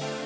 はい。